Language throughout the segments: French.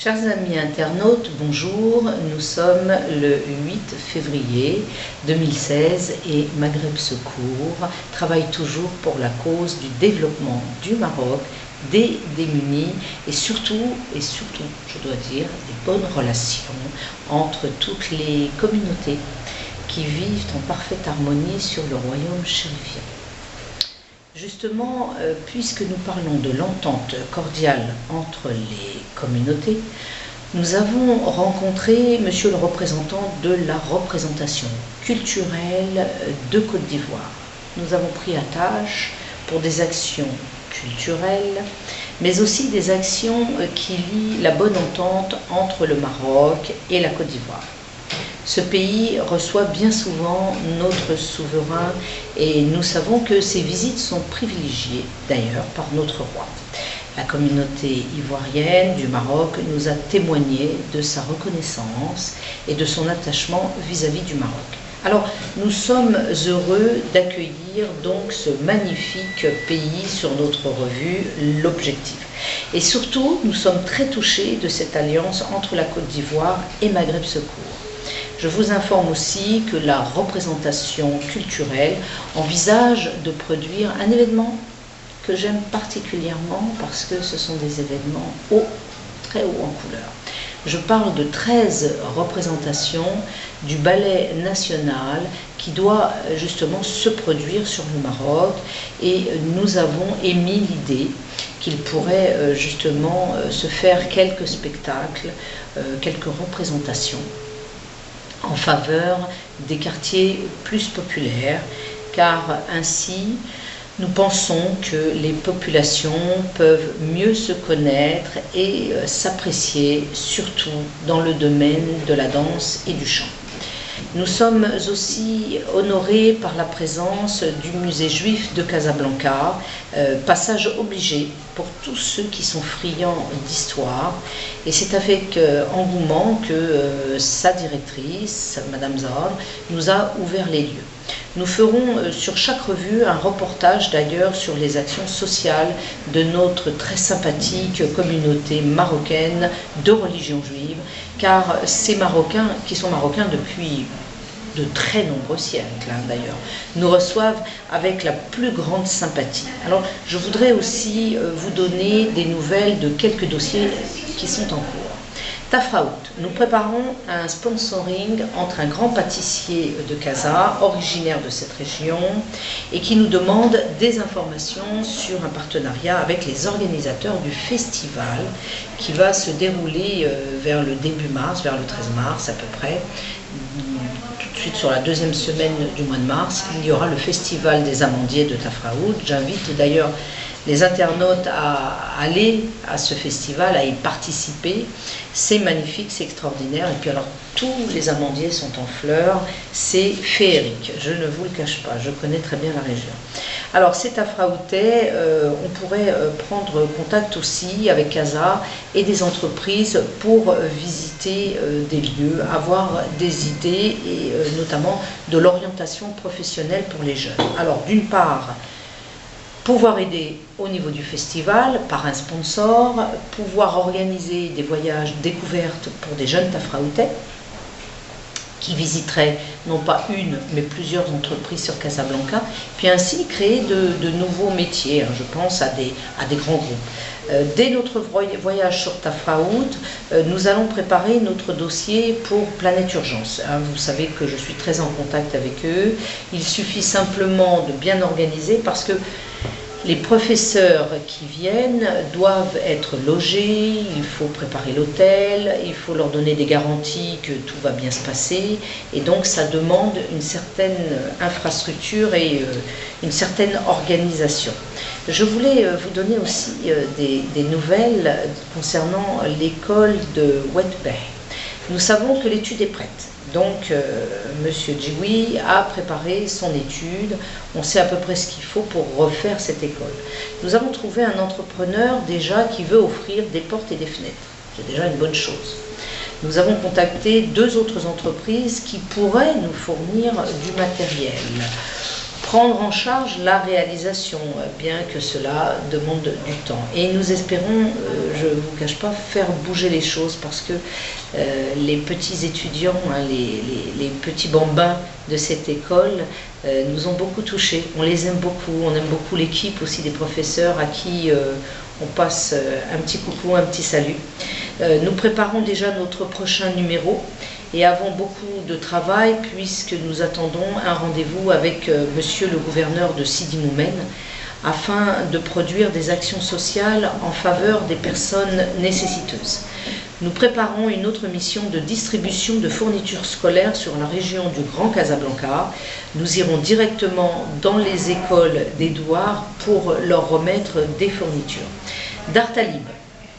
Chers amis internautes, bonjour. Nous sommes le 8 février 2016 et Maghreb Secours travaille toujours pour la cause du développement du Maroc, des démunis et surtout, et surtout, je dois dire, des bonnes relations entre toutes les communautés qui vivent en parfaite harmonie sur le royaume chérifien. Justement, euh, puisque nous parlons de l'entente cordiale entre les communautés, nous avons rencontré monsieur le représentant de la représentation culturelle de Côte d'Ivoire. Nous avons pris à tâche pour des actions culturelles, mais aussi des actions qui lient la bonne entente entre le Maroc et la Côte d'Ivoire. Ce pays reçoit bien souvent notre souverain et nous savons que ces visites sont privilégiées d'ailleurs par notre roi. La communauté ivoirienne du Maroc nous a témoigné de sa reconnaissance et de son attachement vis-à-vis -vis du Maroc. Alors, nous sommes heureux d'accueillir donc ce magnifique pays sur notre revue, l'Objectif. Et surtout, nous sommes très touchés de cette alliance entre la Côte d'Ivoire et Maghreb Secours. Je vous informe aussi que la représentation culturelle envisage de produire un événement que j'aime particulièrement parce que ce sont des événements haut, très haut en couleur. Je parle de 13 représentations du ballet national qui doit justement se produire sur le Maroc et nous avons émis l'idée qu'il pourrait euh, justement euh, se faire quelques spectacles, euh, quelques représentations en faveur des quartiers plus populaires, car ainsi nous pensons que les populations peuvent mieux se connaître et euh, s'apprécier, surtout dans le domaine de la danse et du chant. Nous sommes aussi honorés par la présence du musée juif de Casablanca, euh, passage obligé pour tous ceux qui sont friands d'histoire. Et c'est avec euh, engouement que euh, sa directrice, Madame Zahar, nous a ouvert les lieux. Nous ferons sur chaque revue un reportage d'ailleurs sur les actions sociales de notre très sympathique communauté marocaine de religion juive, car ces Marocains, qui sont Marocains depuis de très nombreux siècles hein, d'ailleurs, nous reçoivent avec la plus grande sympathie. Alors je voudrais aussi euh, vous donner des nouvelles de quelques dossiers qui sont en cours. Tafraout, nous préparons un sponsoring entre un grand pâtissier de Casa, originaire de cette région, et qui nous demande des informations sur un partenariat avec les organisateurs du festival qui va se dérouler euh, vers le début mars, vers le 13 mars à peu près, Ensuite, sur la deuxième semaine du mois de mars, il y aura le Festival des amandiers de Tafraoud. J'invite d'ailleurs les internautes à aller à ce festival, à y participer. C'est magnifique, c'est extraordinaire. Et puis alors, tous les amandiers sont en fleurs. C'est féerique, je ne vous le cache pas. Je connais très bien la région. Alors, c'est à Fraoutet. Euh, on pourrait euh, prendre contact aussi avec CASA et des entreprises pour euh, visiter des lieux, avoir des idées et notamment de l'orientation professionnelle pour les jeunes. Alors, d'une part, pouvoir aider au niveau du festival par un sponsor, pouvoir organiser des voyages découvertes pour des jeunes Tafraoutais qui visiteraient non pas une mais plusieurs entreprises sur Casablanca, puis ainsi créer de, nouveaux métiers, hein. je pense à des, à des grands groupes. Euh, dès notre voyage sur Tafraout, euh, nous allons préparer notre dossier pour Planète Urgence. Hein. vous savez que je suis très en contact avec eux. Il suffit simplement de bien organiser parce que les professeurs qui viennent doivent être logés, il faut préparer l'hôtel, il faut leur donner des garanties que tout va bien se passer, et donc ça demande une certaine infrastructure et euh, une certaine organisation. Je voulais euh, vous donner aussi euh, des, nouvelles concernant l'école de Wetbay. Nous savons que l'étude est prête. Donc, euh, Monsieur a préparé son étude. On sait à peu près ce qu'il faut pour refaire cette école. Nous avons trouvé un entrepreneur déjà qui veut offrir des portes et des fenêtres. C'est déjà une bonne chose. Nous avons contacté deux autres entreprises qui pourraient nous fournir du matériel prendre en charge la réalisation, bien que cela demande du temps. Et nous espérons, euh, je ne vous cache pas, faire bouger les choses parce que euh, les petits étudiants, hein, les, petits bambins de cette école euh, nous ont beaucoup touchés. On les aime beaucoup, on aime beaucoup l'équipe aussi des professeurs à qui on passe un petit coucou, un petit salut. Nous préparons déjà notre prochain numéro et avons beaucoup de travail puisque nous attendons un rendez-vous avec euh, monsieur le gouverneur de Sidi Noumen afin de produire des actions sociales en faveur des personnes nécessiteuses. Nous préparons une autre mission de distribution de fournitures scolaires sur la région du Grand Casablanca. Nous irons directement dans les écoles d'Edouard pour leur remettre des fournitures. Dartalib,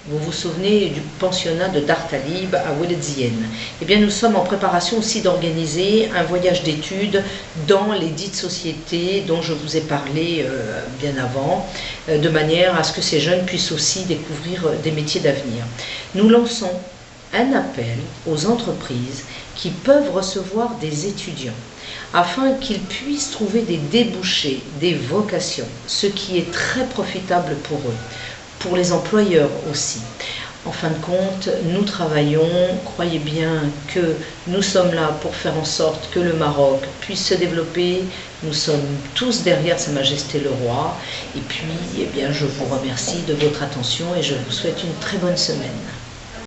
vous vous souvenez du pensionnat de Dartalib à Oueledzienne. Eh bien, nous sommes en préparation aussi d'organiser un voyage d'études dans les dites sociétés dont je vous ai parlé euh, bien avant, euh, de manière à ce que ces jeunes puissent aussi découvrir euh, des métiers d'avenir. Nous lançons un appel aux entreprises qui peuvent recevoir des étudiants afin qu'ils puissent trouver des débouchés, des vocations, ce qui est très profitable pour eux pour les employeurs aussi. En fin de compte, nous travaillons, croyez bien que nous sommes là pour faire en sorte que le Maroc puisse se développer. Nous sommes tous derrière Sa Majesté le Roi. Et puis, eh bien, je vous remercie de votre attention et je vous souhaite une très bonne semaine.